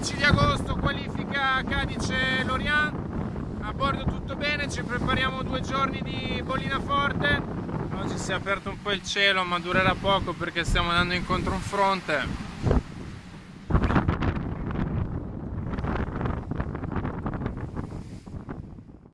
13 di agosto, qualifica Cadice-Lorient. A bordo tutto bene, ci prepariamo due giorni di bollina forte. Oggi si è aperto un po' il cielo, ma durerà poco perché stiamo andando incontro a un fronte.